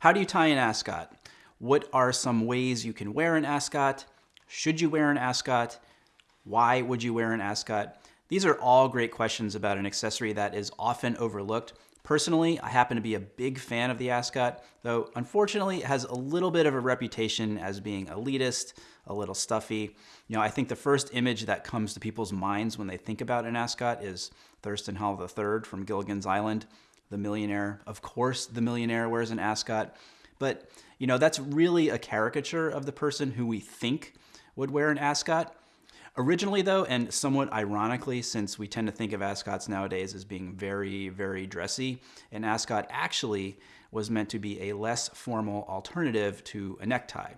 How do you tie an ascot? What are some ways you can wear an ascot? Should you wear an ascot? Why would you wear an ascot? These are all great questions about an accessory that is often overlooked. Personally, I happen to be a big fan of the ascot, though unfortunately it has a little bit of a reputation as being elitist, a little stuffy. You know, I think the first image that comes to people's minds when they think about an ascot is Thurston Howell III from Gilligan's Island, the millionaire. Of course, the millionaire wears an ascot, but you know, that's really a caricature of the person who we think would wear an ascot. Originally, though, and somewhat ironically, since we tend to think of ascots nowadays as being very, very dressy, an ascot actually was meant to be a less formal alternative to a necktie.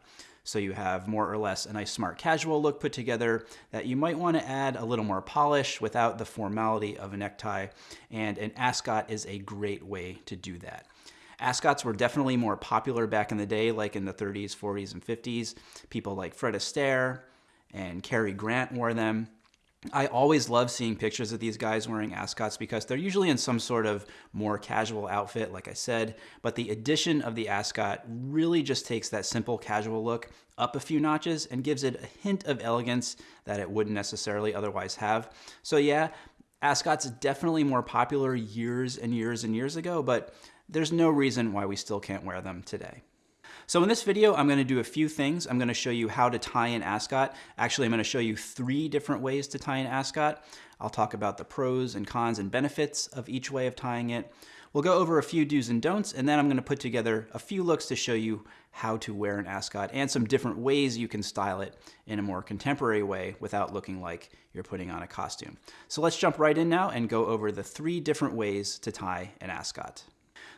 So you have more or less a nice smart casual look put together that you might want to add a little more polish without the formality of a necktie. And an ascot is a great way to do that. Ascots were definitely more popular back in the day, like in the 30s, 40s, and 50s. People like Fred Astaire and Cary Grant wore them. I always love seeing pictures of these guys wearing ascots because they're usually in some sort of more casual outfit, like I said, but the addition of the ascot really just takes that simple casual look up a few notches and gives it a hint of elegance that it wouldn't necessarily otherwise have. So yeah, ascots definitely more popular years and years and years ago, but there's no reason why we still can't wear them today. So in this video, I'm gonna do a few things. I'm gonna show you how to tie an ascot. Actually, I'm gonna show you three different ways to tie an ascot. I'll talk about the pros and cons and benefits of each way of tying it. We'll go over a few do's and don'ts, and then I'm gonna put together a few looks to show you how to wear an ascot and some different ways you can style it in a more contemporary way without looking like you're putting on a costume. So let's jump right in now and go over the three different ways to tie an ascot.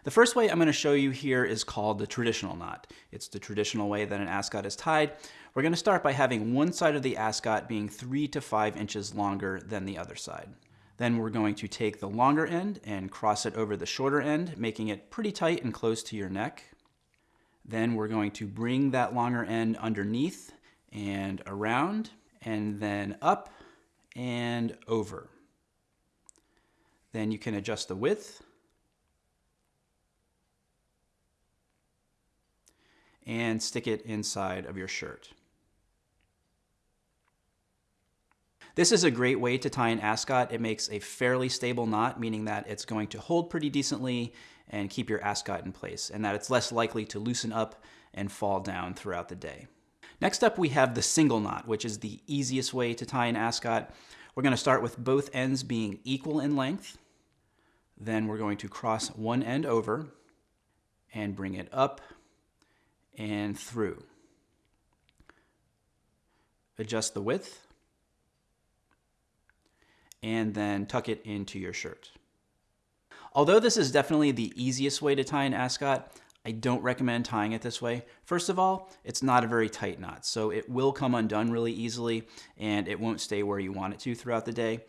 The first way I'm going to show you here is called the traditional knot. It's the traditional way that an ascot is tied. We're going to start by having one side of the ascot being three to five inches longer than the other side. Then we're going to take the longer end and cross it over the shorter end, making it pretty tight and close to your neck. Then we're going to bring that longer end underneath and around, and then up and over. Then you can adjust the width and stick it inside of your shirt. This is a great way to tie an ascot. It makes a fairly stable knot, meaning that it's going to hold pretty decently and keep your ascot in place, and that it's less likely to loosen up and fall down throughout the day. Next up, we have the single knot, which is the easiest way to tie an ascot. We're going to start with both ends being equal in length. Then we're going to cross one end over and bring it up and through. Adjust the width and then tuck it into your shirt. Although this is definitely the easiest way to tie an ascot, I don't recommend tying it this way. First of all, it's not a very tight knot, so it will come undone really easily and it won't stay where you want it to throughout the day.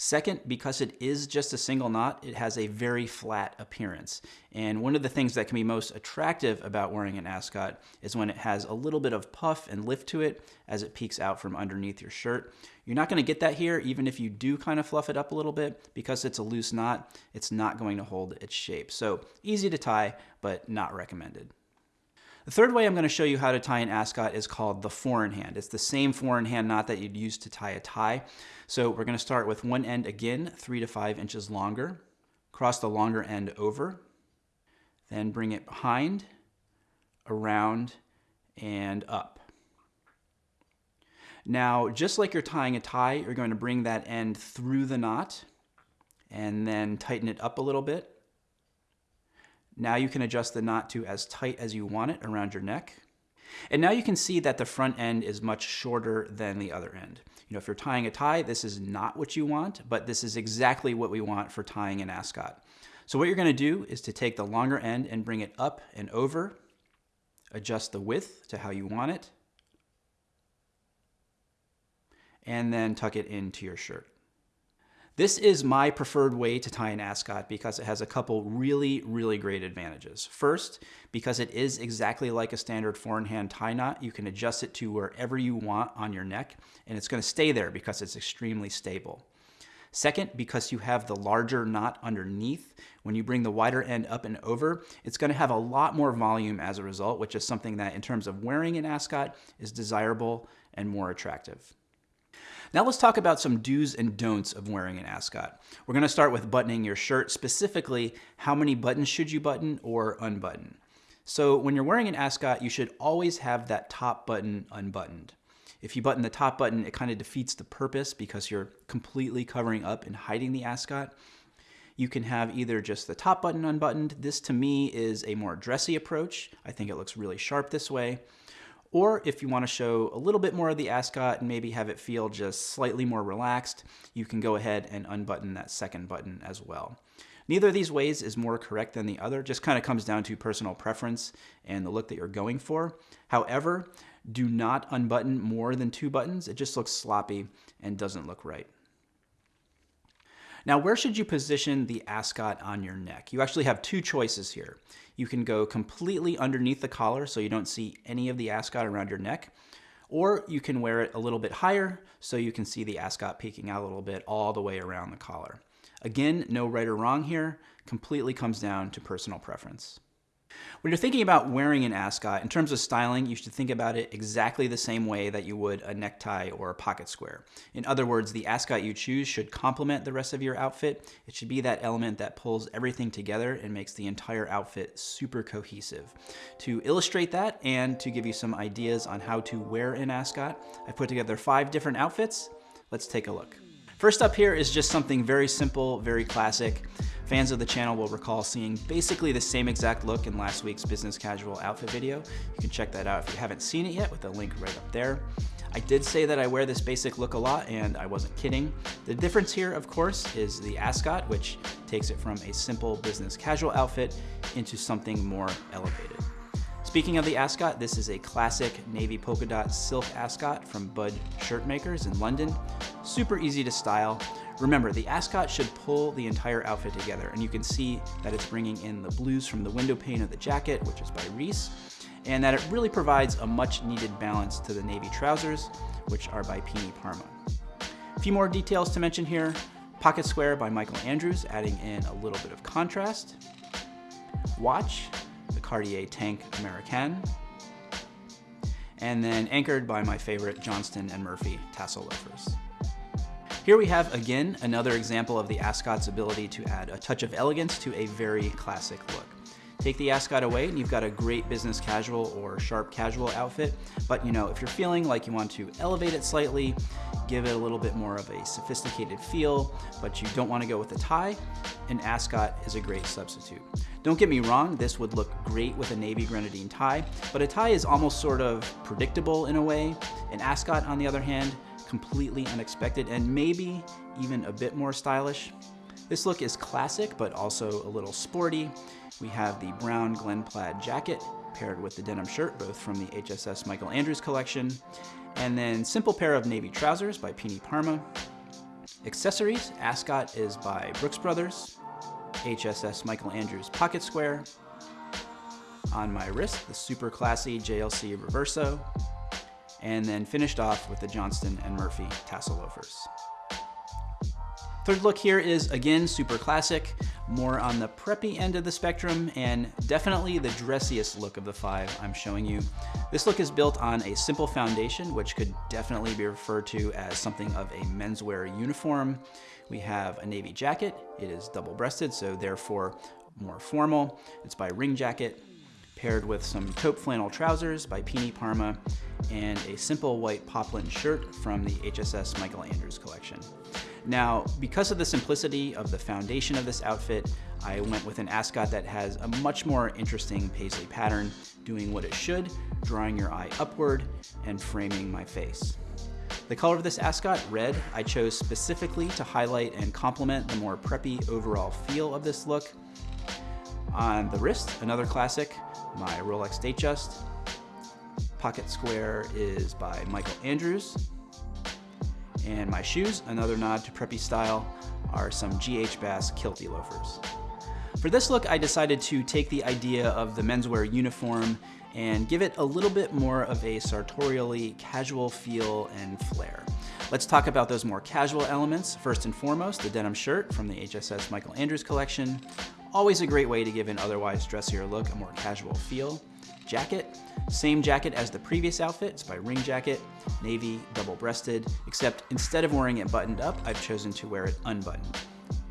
Second, because it is just a single knot, it has a very flat appearance. And one of the things that can be most attractive about wearing an ascot is when it has a little bit of puff and lift to it as it peeks out from underneath your shirt. You're not gonna get that here, even if you do kind of fluff it up a little bit, because it's a loose knot, it's not going to hold its shape. So easy to tie, but not recommended. The third way I'm going to show you how to tie an ascot is called the four in hand. It's the same four in hand knot that you'd use to tie a tie. So we're going to start with one end again, three to five inches longer. Cross the longer end over. Then bring it behind, around, and up. Now, just like you're tying a tie, you're going to bring that end through the knot and then tighten it up a little bit. Now you can adjust the knot to as tight as you want it around your neck. And now you can see that the front end is much shorter than the other end. You know, if you're tying a tie, this is not what you want, but this is exactly what we want for tying an ascot. So what you're gonna do is to take the longer end and bring it up and over, adjust the width to how you want it, and then tuck it into your shirt. This is my preferred way to tie an ascot because it has a couple really, really great advantages. First, because it is exactly like a standard four-in-hand tie knot, you can adjust it to wherever you want on your neck, and it's gonna stay there because it's extremely stable. Second, because you have the larger knot underneath, when you bring the wider end up and over, it's going to have a lot more volume as a result, which is something that in terms of wearing an ascot is desirable and more attractive. Now let's talk about some do's and don'ts of wearing an ascot. We're going to start with buttoning your shirt, specifically how many buttons should you button or unbutton. So when you're wearing an ascot, you should always have that top button unbuttoned. If you button the top button, it kind of defeats the purpose because you're completely covering up and hiding the ascot. You can have either just the top button unbuttoned. This to me is a more dressy approach. I think it looks really sharp this way. Or if you want to show a little bit more of the ascot and maybe have it feel just slightly more relaxed, you can go ahead and unbutton that second button as well. Neither of these ways is more correct than the other, just kind of comes down to personal preference and the look that you're going for. However, do not unbutton more than two buttons. It just looks sloppy and doesn't look right. Now, where should you position the ascot on your neck? You actually have two choices here. You can go completely underneath the collar so you don't see any of the ascot around your neck, or you can wear it a little bit higher so you can see the ascot peeking out a little bit all the way around the collar. Again, no right or wrong here, completely comes down to personal preference. When you're thinking about wearing an ascot, in terms of styling, you should think about it exactly the same way that you would a necktie or a pocket square. In other words, the ascot you choose should complement the rest of your outfit. It should be that element that pulls everything together and makes the entire outfit super cohesive. To illustrate that and to give you some ideas on how to wear an ascot, I put together five different outfits. Let's take a look. First up here is just something very simple, very classic. Fans of the channel will recall seeing basically the same exact look in last week's business casual outfit video. You can check that out if you haven't seen it yet with the link right up there. I did say that I wear this basic look a lot and I wasn't kidding. The difference here, of course, is the ascot, which takes it from a simple business casual outfit into something more elevated. Speaking of the ascot, this is a classic navy polka dot silk ascot from Budd Shirtmakers in London. Super easy to style. Remember, the ascot should pull the entire outfit together, and you can see that it's bringing in the blues from the window pane of the jacket, which is by Reiss, and that it really provides a much needed balance to the navy trousers, which are by Pini Parma. A few more details to mention here. Pocket Square by Michael Andrews, adding in a little bit of contrast. Watch, Cartier Tank Americain. And then anchored by my favorite Johnston & Murphy tassel loafers. Here we have, again, another example of the ascot's ability to add a touch of elegance to a very classic look. Take the ascot away and you've got a great business casual or sharp casual outfit. But you know, if you're feeling like you want to elevate it slightly, give it a little bit more of a sophisticated feel, but you don't want to go with a tie, an ascot is a great substitute. Don't get me wrong, this would look great with a navy grenadine tie, but a tie is almost sort of predictable in a way. An ascot, on the other hand, completely unexpected and maybe even a bit more stylish. This look is classic, but also a little sporty. We have the brown Glen plaid jacket paired with the denim shirt, both from the HSS Michael Andrews collection, and then simple pair of navy trousers by Pini Parma. Accessories, Ascot is by Brooks Brothers, HSS Michael Andrews pocket square. On my wrist, the super classy JLC Reverso, and then finished off with the Johnston and Murphy tassel loafers. Third look here is again super classic, more on the preppy end of the spectrum, and definitely the dressiest look of the five I'm showing you. This look is built on a simple foundation, which could definitely be referred to as something of a menswear uniform. We have a navy jacket. It is double-breasted, so therefore more formal. It's by Ring Jacket paired with some taupe flannel trousers by Pini Parma and a simple white poplin shirt from the HSS Michael Andrews collection. Now, because of the simplicity of the foundation of this outfit, I went with an ascot that has a much more interesting paisley pattern, doing what it should, drawing your eye upward and framing my face. The color of this ascot, red, I chose specifically to highlight and complement the more preppy overall feel of this look. On the wrist, another classic, my Rolex Datejust. Pocket Square is by Michael Andrews. And my shoes, another nod to preppy style, are some GH Bass Kilty loafers. For this look, I decided to take the idea of the menswear uniform and give it a little bit more of a sartorially casual feel and flair. Let's talk about those more casual elements. First and foremost, the denim shirt from the HSS Michael Andrews collection. Always a great way to give an otherwise dressier look a more casual feel. Jacket, same jacket as the previous outfit, it's by Ring Jacket, navy, double-breasted, except instead of wearing it buttoned up, I've chosen to wear it unbuttoned.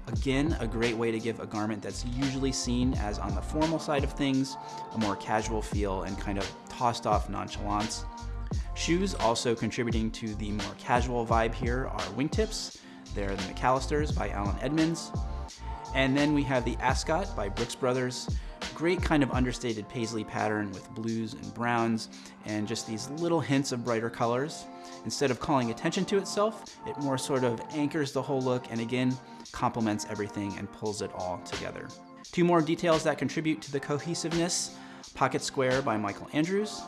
Again, a great way to give a garment that's usually seen as on the formal side of things, a more casual feel and kind of tossed off nonchalance. Shoes also contributing to the more casual vibe here are wingtips. They're the McAllisters by Allen Edmonds. And then we have the Ascot by Brooks Brothers. Great kind of understated paisley pattern with blues and browns and just these little hints of brighter colors. Instead of calling attention to itself, it more sort of anchors the whole look and again, complements everything and pulls it all together. Two more details that contribute to the cohesiveness, Pocket Square by Michael Andrews,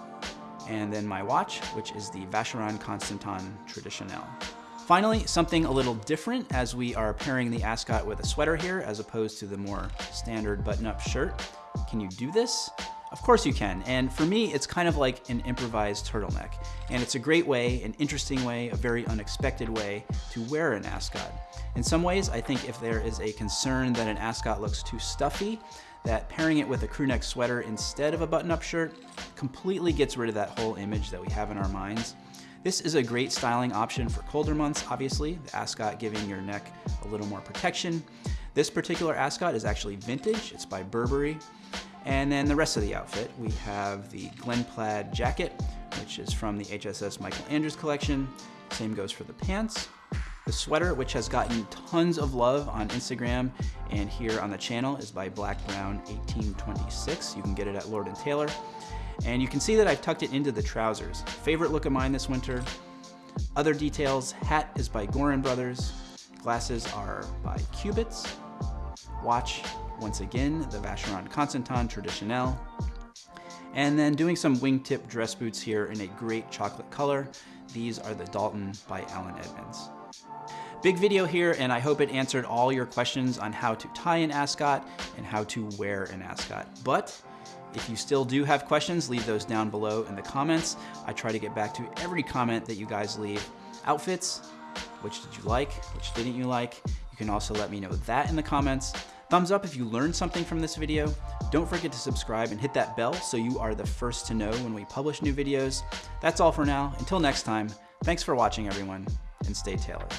and then my watch, which is the Vacheron Constantin Traditionnelle. Finally, something a little different as we are pairing the ascot with a sweater here as opposed to the more standard button-up shirt. Can you do this? Of course you can, and for me, it's kind of like an improvised turtleneck. And it's a great way, an interesting way, a very unexpected way to wear an ascot. In some ways, I think if there is a concern that an ascot looks too stuffy, that pairing it with a crewneck sweater instead of a button-up shirt completely gets rid of that whole image that we have in our minds. This is a great styling option for colder months, obviously, the ascot giving your neck a little more protection. This particular ascot is actually vintage, it's by Burberry, and then the rest of the outfit, we have the Glen Plaid jacket, which is from the HSS Michael Andrews collection. Same goes for the pants. The sweater, which has gotten tons of love on Instagram and here on the channel, is by Black Brown 1826. You can get it at Lord & Taylor. And you can see that I've tucked it into the trousers. Favorite look of mine this winter. Other details, hat is by Gorin Brothers. Glasses are by Cubitts. Watch once again, the Vacheron Constantin Traditionnelle. And then doing some wingtip dress boots here in a great chocolate color. These are the Dalton by Allen Edmonds. Big video here, and I hope it answered all your questions on how to tie an ascot and how to wear an ascot. But if you still do have questions, leave those down below in the comments. I try to get back to every comment that you guys leave. Outfits, which did you like, which didn't you like? You can also let me know that in the comments. Thumbs up if you learned something from this video. Don't forget to subscribe and hit that bell so you are the first to know when we publish new videos. That's all for now. Until next time, thanks for watching everyone, and stay tailored.